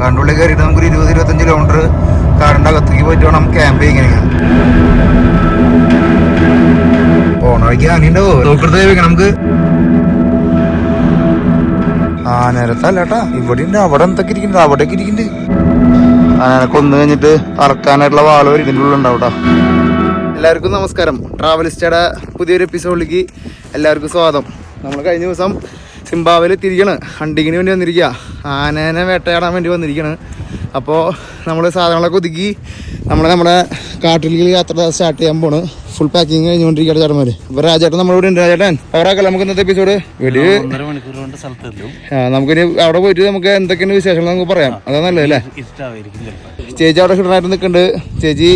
കാടിന്റെ ഉള്ളിൽ കയറിയിട്ട് നമുക്കൊരു ഇരുപത് ഇരുപത്തഞ്ച് കിലോമീറ്റർ കാടിന്റെ അകത്തേക്ക് പോയിട്ട് വേണം ക്യാമ്പ് ചെയ്യാൻ. പോണ വഴിക്ക് ആനയുണ്ടോ. നമുക്ക്. ആനരത്തല്ലേട്ടാ ഇവിടെ ഉണ്ട് അവിടെ എന്തൊക്കെ ഇരിക്കുന്നുണ്ട് അവിടേക്ക് ഇരിക്കുന്നുണ്ട്. ആനനെ കൊന്നു കഴിഞ്ഞിട്ട് അറക്കാനായിട്ടുള്ള വാളോ ഇതിന്റെ എല്ലാവർക്കും നമസ്കാരം. ട്രാവലിസ്റ്റയുടെ പുതിയൊരു എപ്പിസോഡിലേക്ക് എല്ലാവർക്കും സ്വാഗതം. നമ്മൾ കഴിഞ്ഞ ദിവസം സിംബാവിൽ തിരിക്കണ്. ഹണ്ടിങ്ങിന് വേണ്ടി വന്നിരിക്കുക ആനേനെ വേട്ടയാടാൻ വേണ്ടി വന്നിരിക്കുകയാണ് അപ്പോൾ നമ്മൾ സാധനങ്ങളൊക്കെ ഒതുക്കി നമ്മൾ നമ്മുടെ കാട്ടിലേക്ക് യാത്ര സ്റ്റാർട്ട് ചെയ്യാൻ പോണ്. ഫുൾ പാക്കിങ് കഴിഞ്ഞുകൊണ്ടിരിക്കുകയാണ് ചേട്ടന്മാർ അപ്പോൾ രാജേട്ടൻ നമ്മളിവിടെ ഉണ്ട്. രാജേട്ടൻ അവരാക്കല്ല നമുക്ക് ഇന്നത്തെ എപ്പിസോഡ് വീട് ആ നമുക്കിനി അവിടെ പോയിട്ട് നമുക്ക് എന്തൊക്കെയാണ് വിശേഷങ്ങൾ നമുക്ക് പറയാം. അതാ നല്ലത് അല്ലേ? ചേച്ചി അവിടെ ഹിഡനായിട്ട് നിൽക്കുന്നുണ്ട്. ചേച്ചി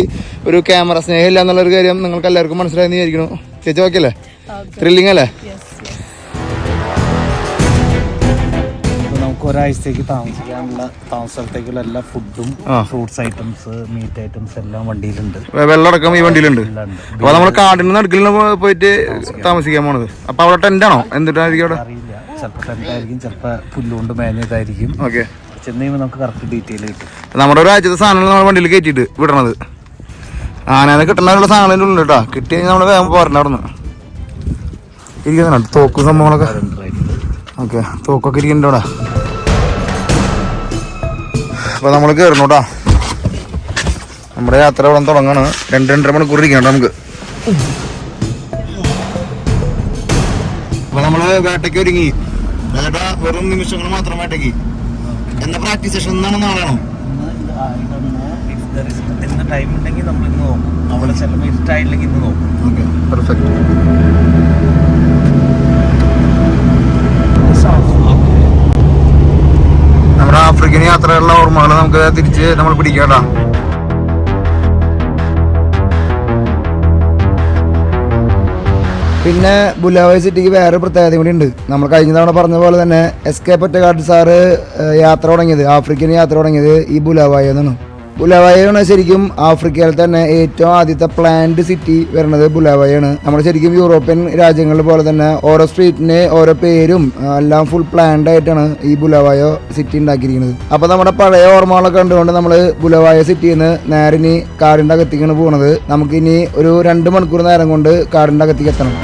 ഒരു ക്യാമറ സ്നേഹമില്ല എന്നുള്ളൊരു കാര്യം നിങ്ങൾക്ക് എല്ലാവർക്കും മനസ്സിലായെന്ന് വിചാരിക്കുന്നു. ചേച്ചി ഓക്കെ അല്ലേ? ത്രില്ലിംഗ് അല്ലേ? ഒരാഴ്ചത്തേക്ക് താമസിക്കാനുള്ള താമസ സ്ഥലത്തേക്കുള്ള എല്ലാ ഫുഡും. ഫ്രൂട്ട്സ് ഐറ്റംസ് മീറ്റ് ഐറ്റംസ് എല്ലാം വണ്ടിയിലുണ്ട്. വെള്ളമടക്കം ഈ വണ്ടിയിലുണ്ട്. അപ്പൊ നമ്മൾ കാടിന് നടുക്കിൽ പോയിട്ട് താമസിക്കാൻ പോണത്. അപ്പൊ അവിടെ ടെന്റ് ആണോ? എന്തിട്ടായിരിക്കും അവിടെ? അറിയില്ല. ചിലപ്പോൾ പുല്ലുകൊണ്ട് മേഞ്ഞതായിരിക്കും ഓക്കെ. ചെന്ന് കഴിയുമ്പോൾ നമുക്ക് കറക്റ്റ് ഡീറ്റെയിൽ കിട്ടും. നമ്മുടെ ഒരു ആഴ്ചത്തെ സാധനങ്ങൾ നമ്മുടെ വണ്ടിയിൽ കയറ്റിയിട്ട് വിടണത്? ആനേനെ കിട്ടണ സാധനങ്ങളുടെ ഉണ്ട് കേട്ടോ. കിട്ടി കഴിഞ്ഞാൽ നമ്മൾ വേഗം പോരണ അവിടെ നിന്ന് ഇരിക്കുന്നുണ്ട് തോക്ക് സംഭവങ്ങളൊക്കെ. ഓക്കെ. തോക്കൊക്കെ ഇരിക്കുന്നുണ്ട് അവിടെ അപ്പൊ നമ്മൾ കയറുന്നു കേട്ടോ നമ്മുടെ യാത്ര ഇവിടെ തുടങ്ങാണ്. രണ്ട് രണ്ടര മണിക്കൂർ ഇരിക്കണം നമുക്ക്. അപ്പൊ നമ്മൾ വേട്ടയ്ക്ക് ഒരുങ്ങി. വേട്ട വെറും നിമിഷങ്ങൾ മാത്രം വേട്ടയ്ക്ക്. എന്താ പ്രാക്ടീസ് സെഷൻ എന്നാണ് നാളെയാണോ ഇന്ന് ടൈം ഉണ്ടെങ്കിൽ നമ്മൾ ഇന്ന് നോക്കും. അവിടെ ചിലപ്പോൾ ഇഷ്ടമായില്ലെങ്കിൽ ഇന്ന് നോക്കും. ഓക്കെ. പെർഫെക്റ്റ് ആഫ്രിക്കൻ യാത്രയുള്ള ഓർമ്മകൾ നമുക്ക് തിരിച്ച് നമ്മൾ പിടിക്കേണ്ട പിന്നെ ബുലാവയ സിറ്റിക്ക് വേറെ പ്രത്യേകത കൂടി ഉണ്ട്. നമ്മൾ കഴിഞ്ഞ തവണ പറഞ്ഞ പോലെ തന്നെ എസ് കെ പൊറ്റക്കാട്ട് സാറ് യാത്ര തുടങ്ങിയത് ആഫ്രിക്കൻ യാത്ര തുടങ്ങിയത് ഈ ബുലാവായി എന്നാണ്. ബുലാവായാണ് ശരിക്കും ആഫ്രിക്കയിൽ തന്നെ ഏറ്റവും ആദ്യത്തെ പ്ലാന്റ് സിറ്റി വരുന്നത് ബുലാവായാണ്. നമ്മൾ ശരിക്കും യൂറോപ്യൻ രാജ്യങ്ങൾ പോലെ തന്നെ ഓരോ സ്ട്രീറ്റിന് ഓരോ പേരും എല്ലാം ഫുൾ പ്ലാൻഡ് ആയിട്ടാണ് ഈ ബുലാവായോ സിറ്റി ഉണ്ടാക്കിയിരിക്കുന്നത്. അപ്പോൾ നമ്മുടെ പഴയ ഓർമ്മകളൊക്കെ കണ്ടുകൊണ്ട് നമ്മൾ ബുലവായ സിറ്റിയിൽ നിന്ന് നേരെ ഇനി കാറിന്റെ അകത്തേക്കാണ് പോകുന്നത് നമുക്കിനി ഒരു രണ്ട് മണിക്കൂർ നേരം കൊണ്ട് കാറിന്റെ അകത്തേക്ക് എത്തണം.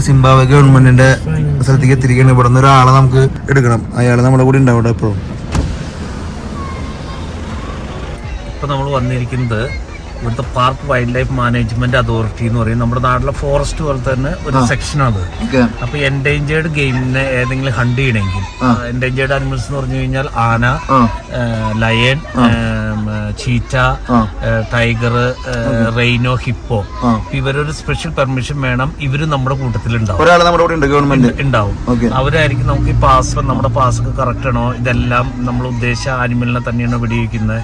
സിംബാബ്വെ ഗവൺമെന്റിന്റെ സ്ഥലത്തേക്ക് എത്തിരിക്കണം ഇവിടെ നിന്ന് ഒരാളെ നമുക്ക് എടുക്കണം. അയാൾ നമ്മുടെ കൂടെ ഉണ്ടാവും ഇപ്പൊ നമ്മൾ വന്നിരിക്കുന്നത് ഇവിടുത്തെ park wild life management authority എന്ന് പറയും. നമ്മുടെ നാട്ടിലെ ഫോറസ്റ്റ് പോലെ തന്നെ ഒരു സെക്ഷൻ അത്. അപ്പൊ എൻഡേഞ്ചേർഡ് ഗെയിമിനെ ഏതെങ്കിലും ഹണ്ട് ചെയ്യണമെങ്കിൽ എൻഡേഞ്ചേർഡ് അനിമൽസ് എന്ന് പറഞ്ഞു കഴിഞ്ഞാൽ ആന lion cheetah tiger rhino hippo ഇവരൊരു സ്പെഷ്യൽ പെർമിഷൻ വേണം ഇവർ നമ്മുടെ കൂട്ടത്തിലുണ്ടാവും ഒരാൾ നമ്മുടെ കൂടെ ഗവൺമെന്റ് ഉണ്ടാവും. അവരായിരിക്കും നമുക്ക് ഈ പാസ് നമ്മുടെ പാസ് ഒക്കെ കറക്റ്റ് ആണോ? ഇതെല്ലാം നമ്മൾ ഉദ്ദേശിച്ച ആനിമലിനെ തന്നെയാണ് വെടിവെക്കുന്നത്?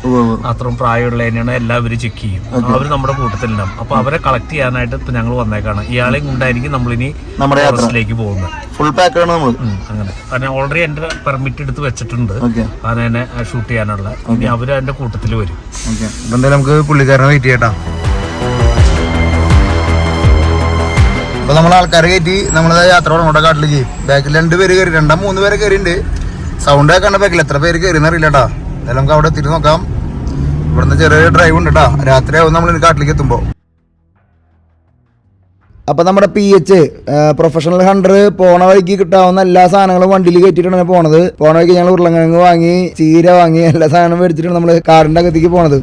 അത്രയും പ്രായമുള്ളതിനാണ് എല്ലാവരും ചെക്ക് ചെയ്യും. അവർ നമ്മുടെ കൂട്ടത്തിലുണ്ടാവും. അപ്പൊ അവരെ കളക്ട് ചെയ്യാനായിട്ട് ഇപ്പൊ ഞങ്ങൾ വന്നേക്കാണ്. ഇയാളെയും കൊണ്ടായിരിക്കും നമ്മളിനി നമ്മുടെ യാത്രയിലേക്ക് ഫോറസ്റ്റിലേക്ക് പോകുന്നത്. ഫുൾ പാക്ക് ആണ് നമ്മൾ അങ്ങനെ. കാരണം ഓൾറെഡി എന്റെ പെർമിറ്റ് എടുത്ത് വെച്ചിട്ടുണ്ട്. അതിനെ ഷൂട്ട് ചെയ്യാനുള്ള. ഇനി അവർ എന്റെ കൂട്ടത്തിൽ വരും. എന്തായാലും നമുക്ക് പുള്ളിക്കാരനെ വെയിറ്റ് ചെയ്യട്ടാ അപ്പൊ നമ്മൾ ആൾക്കാരെ കയറ്റി നമ്മളത് യാത്ര തുടങ്ങോട്ടെ കാട്ടിലേക്ക്. ബാക്കിൽ രണ്ട് പേര് കയറി രണ്ടാം മൂന്ന് പേര് കയറിയിട്ടുണ്ട് സൗണ്ട് കേൾക്കണ്ട ബാക്കിൽ എത്ര പേര് കയറി എന്നറിയില്ല കേട്ടാ. എന്തായാലും നമുക്ക് അവിടെ എത്തിയിട്ട് നോക്കാം. ഇവിടുന്ന് ചെറിയൊരു ഡ്രൈവ് ഉണ്ട് കേട്ടാ രാത്രിയാവും നമ്മൾ കാട്ടിലേക്ക് എത്തുമ്പോ. അപ്പോൾ നമ്മുടെ പി എച്ച് പ്രൊഫഷണൽ ഹണ്ടർ പോണ വഴിക്ക് കിട്ടാവുന്ന എല്ലാ സാധനങ്ങളും വണ്ടിയിൽ കയറ്റിയിട്ടാണ് പോണത്. പോണ വഴിക്ക് ഞങ്ങൾ ഉരുളങ്കിഴങ്ങ് വാങ്ങി ചീര വാങ്ങി എല്ലാ സാധനവും മേടിച്ചിട്ടാണ് നമ്മൾ കാറിന്റെ അകത്തേക്ക് പോണത്.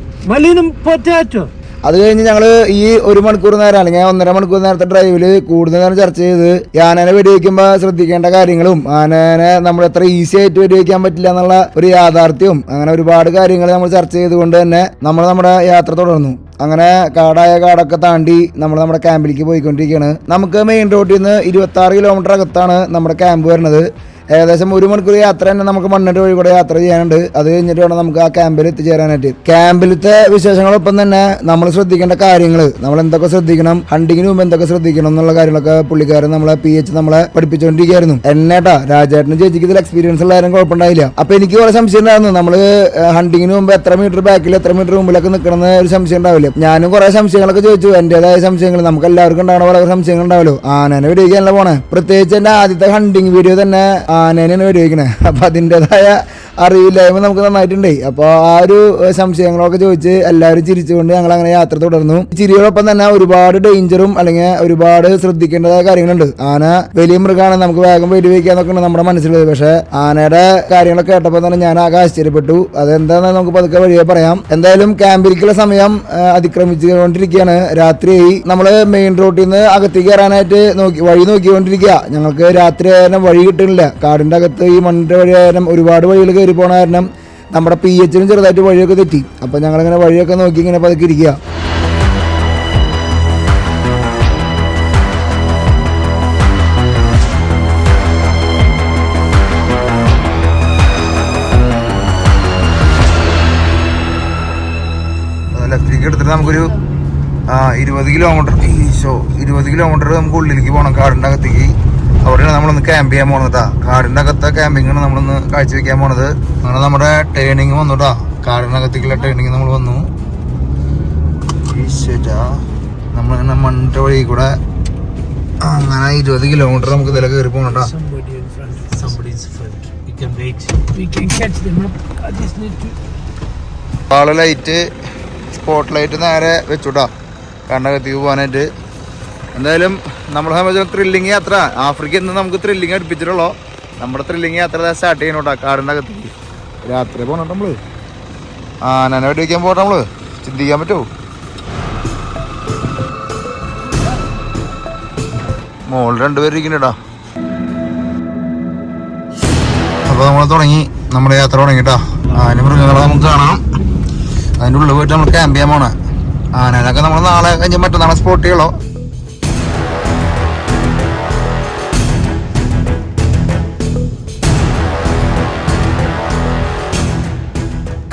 അത് കഴിഞ്ഞ് ഞങ്ങൾ ഈ ഒരു മണിക്കൂർ നേരം അല്ലെങ്കിൽ ഒന്നര മണിക്കൂർ നേരത്തെ ഡ്രൈവിൽ കൂടുതൽ നേരം ചർച്ച ചെയ്ത് ആനനെ വെടിവെക്കുമ്പോൾ ശ്രദ്ധിക്കേണ്ട കാര്യങ്ങളും ആനനെ നമ്മൾ എത്ര ഈസി ആയിട്ട് വെടിവെക്കാൻ പറ്റില്ല എന്നുള്ള ഒരു യാഥാർത്ഥ്യവും അങ്ങനെ ഒരുപാട് കാര്യങ്ങൾ നമ്മൾ ചർച്ച ചെയ്തുകൊണ്ട് തന്നെ നമ്മൾ നമ്മുടെ യാത്ര തുടർന്നു. അങ്ങനെ കാടായ കാടൊക്കെ താണ്ടി നമ്മൾ നമ്മുടെ ക്യാമ്പിലേക്ക് പോയിക്കൊണ്ടിരിക്കുകയാണ്. നമുക്ക് മെയിൻ റോഡിൽ നിന്ന് ഇരുപത്തി കിലോമീറ്റർ അകത്താണ് നമ്മുടെ ക്യാമ്പ് വരുന്നത്. ഏകദേശം ഒരു മണിക്കൂർ യാത്ര തന്നെ നമുക്ക് മണ്ണിട്ട് വഴി കൂടെ യാത്ര ചെയ്യാനുണ്ട്. അത് കഴിഞ്ഞിട്ട് വേണം നമുക്ക് ആ ക്യാമ്പിൽ എത്തിച്ചേരാനായിട്ട്. ക്യാമ്പിലത്തെ വിശേഷങ്ങളൊപ്പം തന്നെ നമ്മൾ ശ്രദ്ധിക്കേണ്ട കാര്യങ്ങൾ നമ്മൾ എന്തൊക്കെ ശ്രദ്ധിക്കണം ഹണ്ടിങ്ങിന് മുമ്പ് എന്തൊക്കെ ശ്രദ്ധിക്കണം എന്നുള്ള കാര്യങ്ങളൊക്കെ പുള്ളിക്കാരൻ നമ്മളെ പി എച്ച് നമ്മളെ പഠിപ്പിച്ചുകൊണ്ടിരിക്കുകയായിരുന്നു എന്നേട്ടാ രാജേട്ടന് ചേച്ചിക്ക് ഇതിൽ എക്സ്പീരിയൻസ് ഉള്ള ആരും കുഴപ്പമുണ്ടായില്ല. അപ്പൊ എനിക്ക് കുറെ സംശയം ഉണ്ടായിരുന്നു. നമ്മൾ ഹണ്ടിങ്ങിന് മുമ്പ് എത്ര മീറ്റർ ബാക്കിൽ എത്ര മീറ്റർ മുമ്പിലൊക്കെ നിൽക്കണമെന്ന് ഒരു സംശയം ഉണ്ടാവില്ല. ഞാനും കുറെ സംശയങ്ങളൊക്കെ ചോദിച്ചു. എന്റേതായ സംശയങ്ങൾ നമുക്ക് എല്ലാവർക്കും ഉണ്ടാവണ വളരെ സംശയങ്ങൾ ഉണ്ടാവല്ലോ. ആനേനെ വെടിവെക്കാനല്ല പോണേ? പ്രത്യേകിച്ച് എന്റെ ആദ്യത്തെ ഹണ്ടിങ് വീഡിയോ തന്നെ ആനേനെയാണ് ഉപയോഗിക്കണേ. അപ്പം അതിന്റെതായ അറിവില്ലായ്മ നമുക്ക് നന്നായിട്ടുണ്ട്. അപ്പോൾ ആ ഒരു സംശയങ്ങളൊക്കെ ചോദിച്ച് എല്ലാവരും ചിരിച്ചുകൊണ്ട് ഞങ്ങൾ അങ്ങനെ യാത്ര തുടർന്നു. ചിരിയോടൊപ്പം തന്നെ ഒരുപാട് ഡേഞ്ചറും അല്ലെങ്കിൽ ഒരുപാട് ശ്രദ്ധിക്കേണ്ടതായ കാര്യങ്ങളുണ്ട്. ആന വലിയ മൃഗമാണ്. നമുക്ക് വേഗം വെടിവെക്കാന്നൊക്കെയാണ് നമ്മുടെ മനസ്സിലുള്ളത്. പക്ഷേ ആനയുടെ കാര്യങ്ങളൊക്കെ കേട്ടപ്പോൾ തന്നെ ഞാൻ ആകെ ആശ്ചര്യപ്പെട്ടു. അതെന്താണെന്ന് നമുക്ക് പതുക്കെ വഴിയെ പറയാം. എന്തായാലും ക്യാമ്പിലേക്കുള്ള സമയം അതിക്രമിച്ചുകൊണ്ടിരിക്കുകയാണ്. രാത്രിയായി. നമ്മൾ മെയിൻ റോഡിൽ നിന്ന് അകത്തേക്ക് കയറാനായിട്ട് നോക്കി വഴി നോക്കിക്കൊണ്ടിരിക്കുക. ഞങ്ങൾക്ക് രാത്രി ആയാലും വഴി കിട്ടുന്നില്ല. കാടിന്റെ അകത്ത് ഈ മണ്ണിന്റെ വഴി ആയാലും ഒരുപാട് വഴികൾ കയറി പോണ കാരണം നമ്മുടെ പി എച്ചിനും ചെറുതായിട്ട് വഴിയൊക്കെ തെറ്റി. അപ്പം ഞങ്ങളിങ്ങനെ വഴിയൊക്കെ നോക്കി ഇങ്ങനെ പതുക്കെ ഇരിക്കുക നമുക്കൊരു ഇരുപത് കിലോമീറ്റർ ഈശോ ഇരുപത് കിലോമീറ്റർ നമുക്ക് ഉള്ളിലേക്ക് പോകണം കാടിന്റെ അകത്തേക്ക്. അവിടെയാണ് നമ്മളൊന്ന് ക്യാമ്പ് ചെയ്യാൻ പോണത് കേട്ടാ കാടിന്റെ അകത്തെ ക്യാമ്പിങ്ങാണ് നമ്മളൊന്ന് കാഴ്ചവെക്കാൻ പോണത്. അങ്ങനെ നമ്മുടെ ട്രെയിനിങ് വന്നു കേട്ടാ കാടിനകത്തേക്കുള്ള ട്രെയിനിങ് നമ്മൾ വന്നു. നമ്മളിങ്ങനെ മണ്ണിന്റെ വഴി കൂടെ അങ്ങനെ ഇരുപത് കിലോമീറ്റർ നമുക്ക് ഇതിലെ കയറി to. ആൾ ലൈറ്റ് സ്പോട്ട് ലൈറ്റ് നേരെ വെച്ചുട്ടാ കണ്ണകത്തേക്ക് പോകാനായിട്ട് എന്തായാലും നമ്മളെ സംബന്ധിച്ച് ത്രില്ലിങ് യാത്ര. ആഫ്രിക്ക ഇന്ന് നമുക്ക് ത്രില്ലിങ് അടുപ്പിച്ചിട്ടുള്ളൂ? നമ്മുടെ ത്രില്ലിങ് യാത്ര സ്റ്റാർട്ട് ചെയ്യണോട്ടാ കാടിന്റെ അകത്തേക്ക്. രാത്രി പോകണം നമ്മൾ. ആനനെ വെടിവെക്കാൻ പോട്ടെ നമ്മൾ? ചിന്തിക്കാൻ പറ്റുമോ മോൾ രണ്ടുപേരും ഇരിക്കണ്ടാ അപ്പോൾ നമ്മൾ തുടങ്ങി. നമ്മുടെ യാത്ര തുടങ്ങിട്ടാ ആന മൃഗങ്ങളെ നമുക്ക് കാണാം. അതിന്റെ ഉള്ളിൽ പോയിട്ട് നമ്മൾ ക്യാമ്പ് ചെയ്യാൻ പോണേ. ആനനൊക്കെ നമ്മൾ നാളെ കഴിഞ്ഞ് മറ്റന്നാളെ സ്പോട്ട് ചെയ്യളോ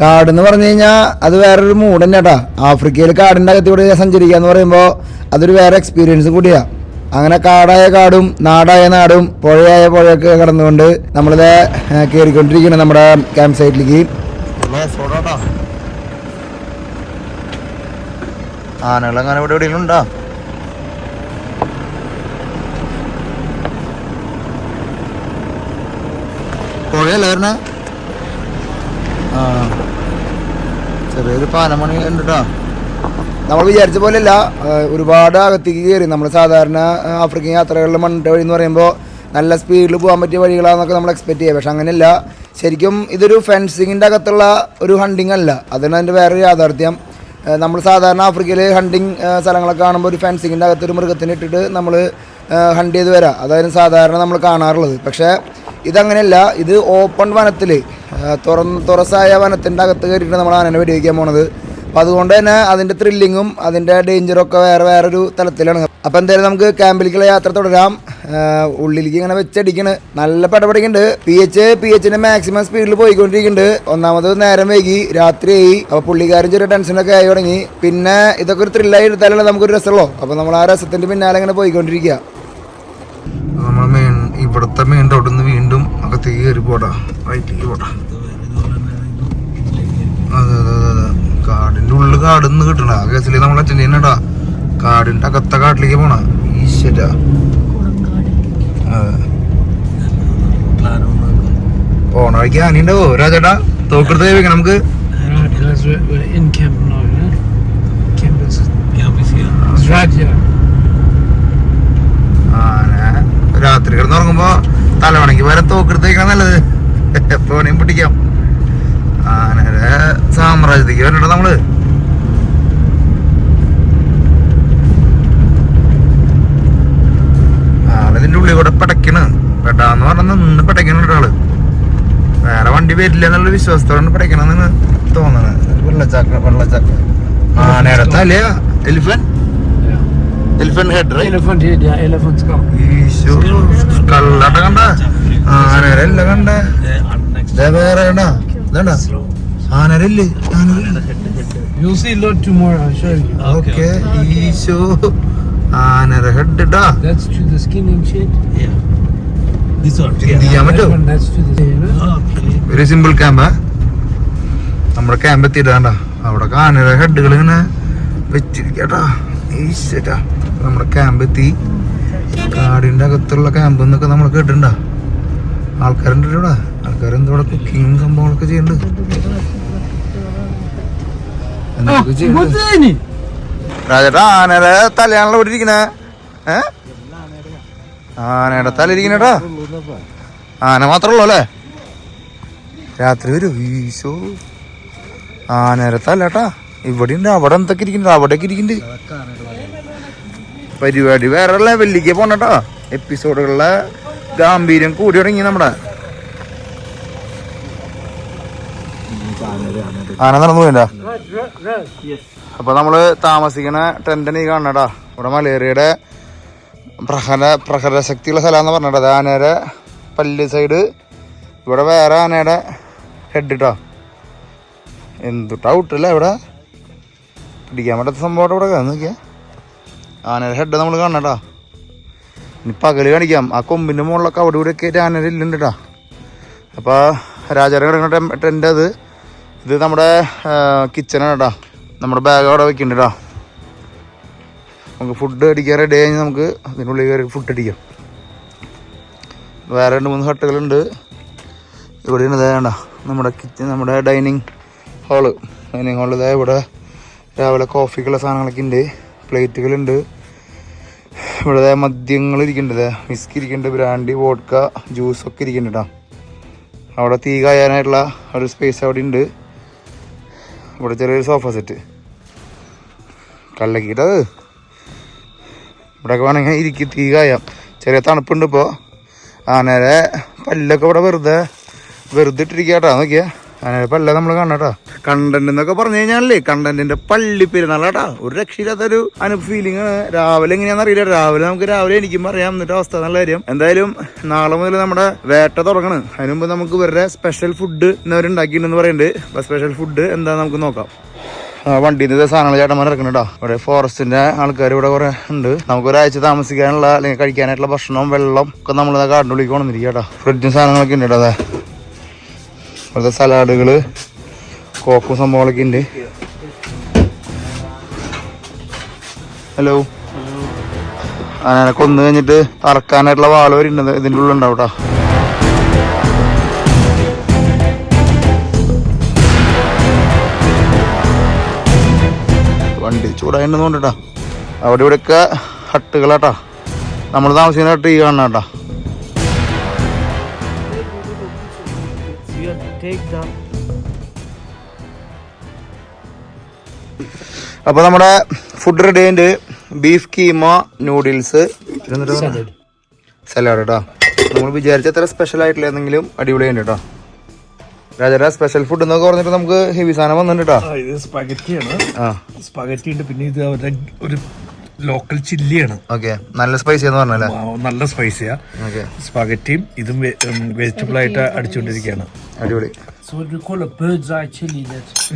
കാട് എന്ന് പറഞ്ഞു കഴിഞ്ഞാൽ അത് വേറൊരു മൂഡ് തന്നെ കേട്ടാ ആഫ്രിക്കയിൽ കാടിന്റെ അകത്തൂടെ സഞ്ചരിക്കുക എന്ന് പറയുമ്പോൾ അതൊരു വേറെ എക്സ്പീരിയൻസ് കൂടിയാണ് അങ്ങനെ കാടായ കാടും നാടായ നാടും പുഴയായ പുഴയൊക്കെ കടന്നുകൊണ്ട് നമ്മളിത് കയറിക്കൊണ്ടിരിക്കണം നമ്മുടെ ക്യാമ്പ് സൈറ്റിലേക്ക് ആനകളങ്ങനെ ഇവിടെ എവിടെയെങ്കിലും ഉണ്ടോ പുഴയല്ല ചെറിയൊരു പാനമണി ഉണ്ട് നമ്മൾ വിചാരിച്ച പോലെയല്ല ഒരുപാട് അകത്തേക്ക് കയറി. നമ്മൾ സാധാരണ ആഫ്രിക്കൻ യാത്രകളിൽ മണ്ണിട്ട വഴി എന്ന് പറയുമ്പോൾ നല്ല സ്പീഡിൽ പോകാൻ പറ്റിയ വഴികളാണെന്നൊക്കെ നമ്മൾ എക്സ്പെക്ട് ചെയ്യുക പക്ഷെ അങ്ങനെയല്ല. ശരിക്കും ഇതൊരു ഫെൻസിങ്ങിന്റെ അകത്തുള്ള ഒരു ഹണ്ടിങ് അല്ല. അതാണ് അതിന്റെ വേറൊരു യാഥാർത്ഥ്യം. നമ്മൾ സാധാരണ ആഫ്രിക്കയിലെ ഹണ്ടിങ് സ്ഥലങ്ങളൊക്കെ കാണുമ്പോൾ ഒരു ഫെൻസിങ്ങിന്റെ അകത്തൊരു ഒരു മൃഗത്തിനെ ഇട്ടിട്ട് നമ്മൾ ഹണ്ട് ചെയ്ത് വരാം. അതായത് സാധാരണ നമ്മൾ കാണാറുള്ളത്. പക്ഷേ ഇതങ്ങനെയല്ല ഇത് ഓപ്പൺ വനത്തിൽ തുറന്ന് തുറസായ വനത്തിന്റെ അകത്ത് കയറിയിട്ട് നമ്മൾ ആനനെ വെടിവെക്കാൻ പോണത്. അപ്പം അതുകൊണ്ട് തന്നെ അതിന്റെ ത്രില്ലിങ്ങും അതിന്റെ ഡേഞ്ചറും ഒക്കെ വേറെ വേറൊരു തലത്തിലാണ്. അപ്പം എന്തായാലും നമുക്ക് ക്യാമ്പിലേക്കുള്ള യാത്ര തുടരാം. ഉള്ളിലേക്ക് ഇങ്ങനെ വെച്ചടിക്കണ്. നല്ല പടപടിക്കുന്നുണ്ട് പി എച്ച് പി എച്ചിന്റെ മാക്സിമം സ്പീഡിൽ പോയിക്കൊണ്ടിരിക്കുന്നുണ്ട്. ഒന്നാമത് നേരം വൈകി രാത്രിയായി. അപ്പോൾ പുള്ളിക്കാരൻ ചെറിയ ടെൻഷനൊക്കെ ആയി തുടങ്ങി. പിന്നെ ഇതൊക്കെ ഒരു ത്രില്ലായി എടുത്താലല്ലേ നമുക്കൊരു രസമുള്ളൂ. അപ്പോൾ നമ്മൾ ആ രസത്തിന്റെ പിന്നാലെ ഇങ്ങനെ പോയിക്കൊണ്ടിരിക്കുക. നമ്മൾ ഇവിടുത്തെ മെയിൻ റോഡിൽ നിന്ന് വീണ്ടും അകത്തേക്ക് കയറി പോടാ. റൈറ്റിലേക്ക് പോടാ. അതെ അതെ അതെ അതെ. കാടിന്റെ ഉള്ളിൽ കാട് നിന്ന് കിട്ടണ. ആ കേസിൽ നമ്മൾ അച്ഛൻ ചെയ്യണടാ കാടിന്റെ അകത്ത കാട്ടിലേക്ക് പോണ. ഈശ്വര. പോണ വഴിക്ക് ആനയുണ്ടാവോ? രാജേട്ടാ തോക്കെടുത്ത് വെക്കണം നമുക്ക്. Alright, guys, വരെ തോക്കെടുത്ത് വെക്കണം നല്ലത്. എപ്പോ വേണേം പിടിക്കാം. ആനയുടെ സാമ്രാജ്യത്തേക്ക് വരണ്ട നമ്മൾ. ആളിതിന്റെ ഉള്ളിൽ കൂടെ പടക്കണ് പെടാന്ന് പറഞ്ഞ നിന്ന് പടക്കണ ഒരാൾ വേറെ വണ്ടി വരില്ല എന്നുള്ള വിശ്വാസത്തോടെ പടക്കണെന്നാണ് തോന്നണത് വെള്ളച്ചാക്ക വെള്ളച്ചാക്ക. ആനയുടെ തലയാ elephant head elephant head Elephant head, yeah, elephant skull. ഈശോ കള്ളാട്ട കണ്ട? ആനരല്ല കണ്ട? ദേ വേറെ കണ്ട. ആനരല്ലേ ആനരല്ലേ. ഓക്കെ ഈശോ. ആനര ഹെഡ്. വെരി സിമ്പിൾ ക്യാമ്പ് നമ്മുടെ ക്യാമ്പ് എത്തിയിട്ടാണ്ട. അവിടെ ആനര ഹെഡുകൾ ഇങ്ങനെ വെച്ചിരിക്കട്ടാ ഈശ്വരാ നമ്മുടെ ക്യാമ്പ് എത്തി. കാടിന്റെ അകത്തുള്ള ക്യാമ്പ് എന്നൊക്കെ നമ്മൾ കേട്ടിട്ടുണ്ടാ? ആൾക്കാരുണ്ട് ഇവിടെ. ഇവിടെ കുക്കിങ്ങും സംഭവങ്ങളൊക്കെ ചെയ്യുന്നുണ്ട് എന്തൊക്കെ ചെയ്യുന്നുണ്ട്? രാജേട്ടാ ആനയുടെ തലയാണല്ലോ ഇവിടെ ഇരിക്കണേ. ഏ? ആനയുടെ തല ഇരിക്കണേട്ടാ ആന മാത്രമേ ഉള്ളൂ അല്ലേ? രാത്രി വരും. ഈശോ. ആനയുടെ തലട്ടാ ഇവിടെ ഉണ്ട് അവിടെ എന്തൊക്കെ ഇരിക്കുന്നുണ്ട്? അവിടെയൊക്കെ ഇരിക്കുന്നുണ്ട്. പരിപാടി വേറെ ലെവലിലേക്ക് പോണട്ടോ. എപ്പിസോഡുകളിലെ ഗാംഭീര്യം കൂടി തുടങ്ങി നമ്മുടെ. ആന നടന്നു പോയില്ല അപ്പൊ നമ്മൾ താമസിക്കണ ടെന്റിന് ഈ കാണണടാ ഇവിടെ മലേറിയയുടെ പ്രഹര പ്രഹരശക്തിയുള്ള സ്ഥലമാന്ന് പറഞ്ഞിട്ട്. അത് ആനയുടെ പല്ല് സൈഡ് ഇവിടെ വേറെ ആനയുടെ ഹെഡ് ഇട്ടോ എന്തുട്ടാ ഔട്ടല്ലേ ഇവിടെ? പിടിക്കാൻ പറ്റാത്ത സംഭവം ഇവിടെ നോക്കിയാ. ആനയുടെ ഹെഡ് നമ്മൾ കാണണട്ടാ ഇനി പകൽ കാണിക്കാം. ആ കൊമ്പിന്റെ മുകളിലൊക്കെ അവിടെ ഇവിടെ ഒക്കെ ആനയുടെ ഇല്ലുണ്ട് കേട്ടാ അപ്പോൾ രാജാരെ കിടക്കുന്ന ടെന്റ് അത്. ഇത് നമ്മുടെ കിച്ചനാണ് കേട്ടാ നമ്മുടെ ബാഗ് അവിടെ വെക്കുന്നുണ്ട് കേട്ടോ നമുക്ക് ഫുഡ് അടിക്കാൻ റെഡി കഴിഞ്ഞ് നമുക്ക് അതിനുള്ളിൽ കയറി ഫുഡ് അടിക്കാം. വേറെ രണ്ട് മൂന്ന് ഹട്ടുകളുണ്ട് ഇവിടെ ഇതേണ്ട നമ്മുടെ കിച്ചൺ നമ്മുടെ ഡൈനിങ് ഹാൾ ഡൈനിങ് ഹാളിൽ ഇതായ ഇവിടെ രാവിലെ കോഫിക്കുള്ള സാധനങ്ങളൊക്കെ ഉണ്ട്. പ്ലേറ്റുകളുണ്ട് ഇവിടെ മദ്യങ്ങൾ ഇരിക്കുന്നുണ്ട് വിസ്കി ഇരിക്കുന്നുണ്ട് ബ്രാൻഡി വോഡ്ക ജ്യൂസൊക്കെ ഇരിക്കുന്നുണ്ട് കേട്ടോ അവിടെ തീ കായാനായിട്ടുള്ള ഒരു സ്പേസ് അവിടെ ഉണ്ട്. ഇവിടെ ചെറിയൊരു സോഫ സെറ്റ് കല്ലക്കിട്ടത് ഇവിടെയൊക്കെ വേണമെങ്കിൽ ഇരിക്കും തീ കായാം. ചെറിയ തണുപ്പുണ്ട് ഇപ്പോൾ അങ്ങനെ പല്ലൊക്കെ ഇവിടെ വെറുതെ വെറുതെ ഇട്ടിരിക്കാട്ടാ നോക്കിയാ. ആനയുടെ പല്ല നമ്മൾ കാണാട്ടാ കണ്ടന്റ് എന്നൊക്കെ പറഞ്ഞു കഴിഞ്ഞാലേ കണ്ടന്റിന്റെ പള്ളി പെരുന്നാളാട്ടാ. ഒരു രക്ഷയില്ലാത്തൊരു അനു ഫീലിംഗ് ആണ്. രാവിലെ എങ്ങനെയാണെന്ന് അറിയില്ല. രാവിലെ നമുക്ക് രാവിലെ എനിക്കും അറിയാം എന്നിട്ട് അവസ്ഥ നല്ല കാര്യം. എന്തായാലും നാളെ മുതൽ നമ്മുടെ വേട്ട തുടങ്ങണം. അതിന് മുമ്പ് നമുക്ക് ഇവരുടെ സ്പെഷ്യൽ ഫുഡ് ഇന്നവർ ഉണ്ടാക്കിയിട്ടുണ്ടെന്ന് പറയുന്നുണ്ട്. അപ്പൊ സ്പെഷ്യൽ ഫുഡ് എന്താ നമുക്ക് നോക്കാം. നിന്ന് സാധനങ്ങൾ ചേട്ടന്മാർ ഇറക്കുന്നുണ്ടോ ഇവിടെ ഫോറസ്റ്റിന്റെ ആൾക്കാർ ഇവിടെ കുറെ ഉണ്ട്. നമുക്ക് ഒരാഴ്ച താമസിക്കാനുള്ള അല്ലെങ്കിൽ കഴിക്കാനായിട്ടുള്ള ഭക്ഷണവും വെള്ളം ഒക്കെ നമ്മൾ കാടിനുള്ളിലേക്ക് കൊണ്ടുവന്നിരിക്കുക കേട്ടോ. ഫ്രിഡ്ജും സാധനങ്ങളൊക്കെ ഉണ്ട് കേട്ടോ അതെ. ഇവിടുത്തെ സലാഡുകൾ കോക്കും സംഭവങ്ങളൊക്കെ ഉണ്ട്. ഹലോ അങ്ങനെ കൊന്നു കഴിഞ്ഞിട്ട് അറക്കാനായിട്ടുള്ള വാൾ വരെ ഉണ്ട്. ഇതിന്റെ ഉള്ളിൽ ഉണ്ടാവും കേട്ടോ വണ്ടി ചൂടായിട്ടുണ്ടെന്ന് കേട്ടോ അവിടെ ഇവിടെയൊക്കെ ഹട്ടുകളാട്ടാ നമ്മൾ താമസിക്കുന്ന ഹട്ട് ഈ കാണണം കേട്ടാ അപ്പൊ നമ്മുടെ ഫുഡ് റെഡി ആയിട്ട് ബീഫ് കീമ നൂഡിൽസ്. സലാഡ് കേട്ടോ നമ്മൾ വിചാരിച്ച അത്ര സ്പെഷ്യൽ ആയിട്ടുള്ള എന്തെങ്കിലും അടിപൊളി ഉണ്ട് കേട്ടോ രാജാ സ്പെഷ്യൽ ഫുഡ് എന്നൊക്കെ പറഞ്ഞിട്ട് നമുക്ക് ഹെവി സാധനം വന്നിട്ടുണ്ട് കേട്ടോ ഇത് സ്പഗറ്റിയാണ് സ്പഗറ്റി ഉണ്ട്. പിന്നെ ഇത് അവരുടെ ഒരു ലോക്കൽ ചില്ലിയാണ് ഓക്കെ നല്ല സ്പൈസി എന്ന് പറഞ്ഞല്ലേ? നല്ല സ്പൈസിയാ സ്പാഗറ്റിയും ഇതും വെജിറ്റബിൾ ആയിട്ട് അടിച്ചുകൊണ്ടിരിക്കുകയാണ്. അടിപൊളി. So what we call a bird's eye chili. That's